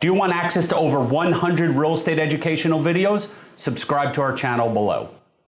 Do you want access to over 100 real estate educational videos? Subscribe to our channel below.